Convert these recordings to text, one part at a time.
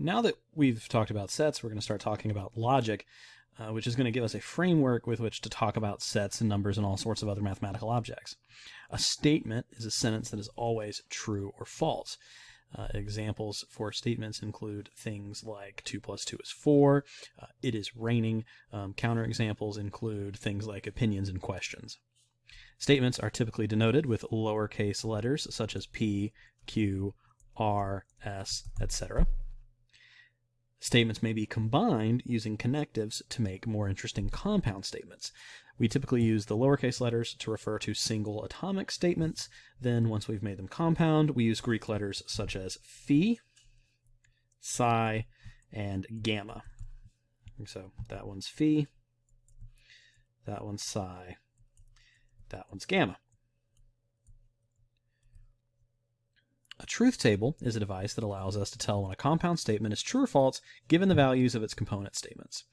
now that we've talked about sets, we're going to start talking about logic, uh, which is going to give us a framework with which to talk about sets and numbers and all sorts of other mathematical objects. A statement is a sentence that is always true or false. Uh, examples for statements include things like 2 plus 2 is 4, uh, it is raining. Um, counter examples include things like opinions and questions. Statements are typically denoted with lowercase letters such as P, Q, R, S, etc. Statements may be combined using connectives to make more interesting compound statements. We typically use the lowercase letters to refer to single atomic statements. Then, once we've made them compound, we use Greek letters such as phi, psi, and gamma. So that one's phi, that one's psi, that one's gamma. A truth table is a device that allows us to tell when a compound statement is true or false given the values of its component statements.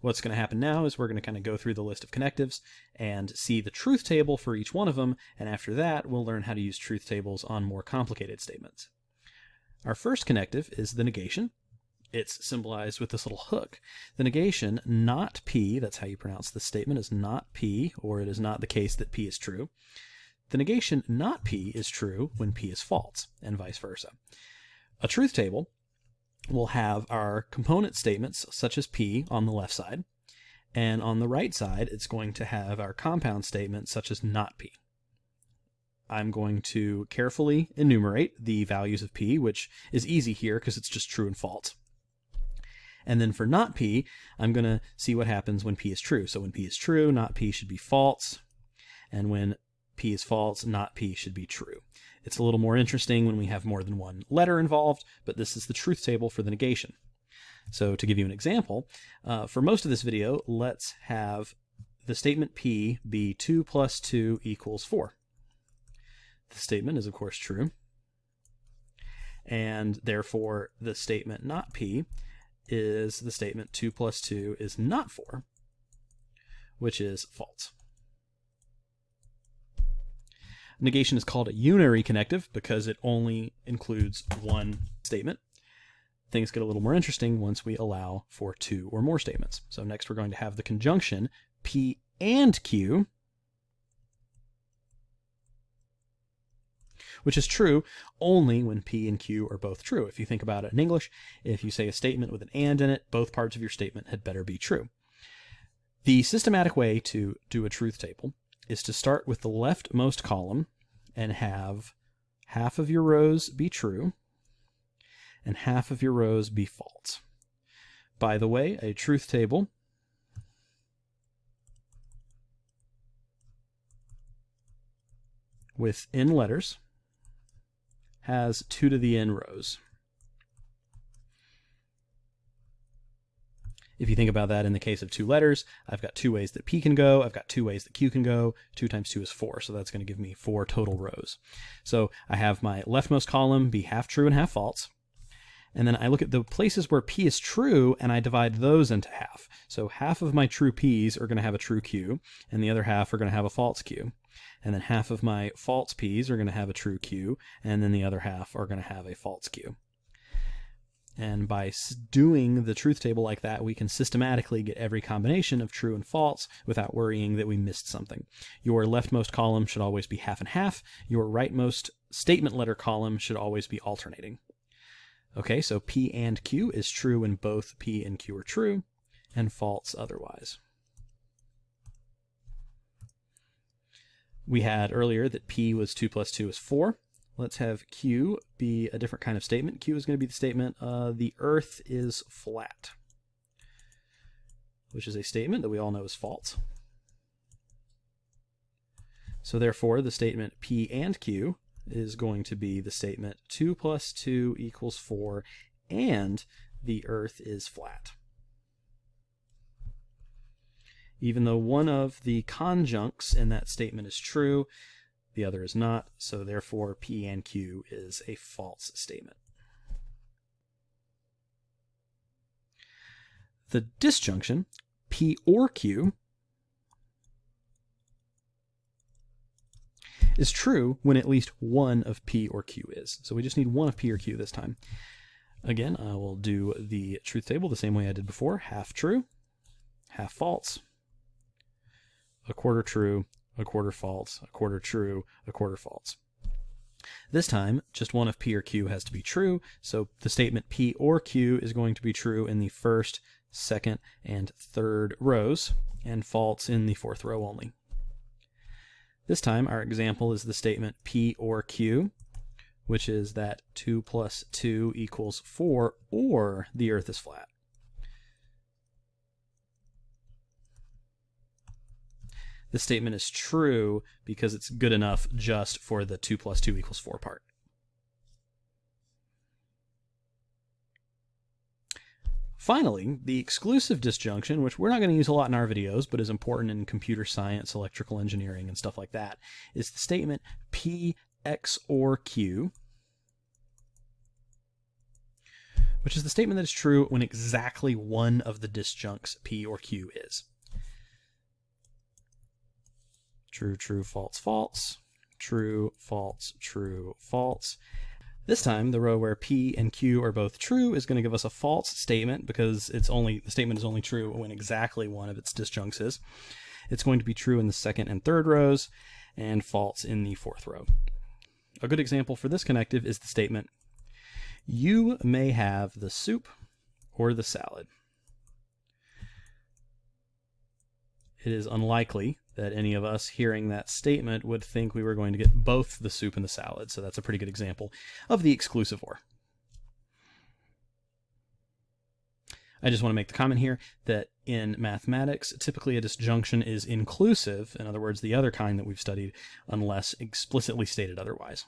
What's going to happen now is we're going to kind of go through the list of connectives and see the truth table for each one of them, and after that we'll learn how to use truth tables on more complicated statements. Our first connective is the negation. It's symbolized with this little hook. The negation, not P, that's how you pronounce this statement, is not P, or it is not the case that P is true. The negation not P is true when P is false, and vice versa. A truth table will have our component statements, such as P, on the left side, and on the right side, it's going to have our compound statement, such as not P. I'm going to carefully enumerate the values of P, which is easy here because it's just true and false. And then for not P, I'm going to see what happens when P is true. So when P is true, not P should be false. And when P is false, not P should be true. It's a little more interesting when we have more than one letter involved, but this is the truth table for the negation. So to give you an example, uh, for most of this video, let's have the statement P be 2 plus 2 equals 4. The statement is of course true, and therefore the statement not P is the statement 2 plus 2 is not 4, which is false. Negation is called a unary connective because it only includes one statement. Things get a little more interesting once we allow for two or more statements. So next we're going to have the conjunction P and Q, which is true only when P and Q are both true. If you think about it in English, if you say a statement with an and in it, both parts of your statement had better be true. The systematic way to do a truth table is to start with the leftmost column and have half of your rows be true and half of your rows be false. By the way, a truth table with n letters has 2 to the n rows. If you think about that in the case of two letters, I've got two ways that P can go, I've got two ways that Q can go, 2 times 2 is 4, so that's going to give me four total rows. So I have my leftmost column be half true and half false, and then I look at the places where P is true and I divide those into half. So half of my true P's are going to have a true Q, and the other half are going to have a false Q. And then half of my false P's are going to have a true Q, and then the other half are going to have a false Q. And by doing the truth table like that, we can systematically get every combination of true and false without worrying that we missed something. Your leftmost column should always be half and half. Your rightmost statement letter column should always be alternating. Okay, so P and Q is true when both P and Q are true, and false otherwise. We had earlier that P was 2 plus 2 is 4. Let's have Q be a different kind of statement. Q is going to be the statement, uh, the earth is flat, which is a statement that we all know is false. So therefore, the statement P and Q is going to be the statement 2 plus 2 equals 4, and the earth is flat. Even though one of the conjuncts in that statement is true, the other is not, so therefore P and Q is a false statement. The disjunction, P or Q, is true when at least one of P or Q is. So we just need one of P or Q this time. Again, I will do the truth table the same way I did before. Half true, half false, a quarter true, a quarter false, a quarter true, a quarter false. This time, just one of P or Q has to be true, so the statement P or Q is going to be true in the first, second, and third rows, and false in the fourth row only. This time, our example is the statement P or Q, which is that 2 plus 2 equals 4, or the Earth is flat. This statement is true because it's good enough just for the 2 plus 2 equals 4 part. Finally, the exclusive disjunction, which we're not going to use a lot in our videos, but is important in computer science, electrical engineering, and stuff like that, is the statement P XOR Q, which is the statement that is true when exactly one of the disjuncts P or Q is. True, true, false, false, true, false, true, false. This time, the row where P and Q are both true is going to give us a false statement because it's only the statement is only true when exactly one of its disjuncts is. It's going to be true in the second and third rows and false in the fourth row. A good example for this connective is the statement, you may have the soup or the salad. It is unlikely that any of us hearing that statement would think we were going to get both the soup and the salad. So that's a pretty good example of the exclusive or. I just want to make the comment here that in mathematics, typically a disjunction is inclusive, in other words, the other kind that we've studied, unless explicitly stated otherwise.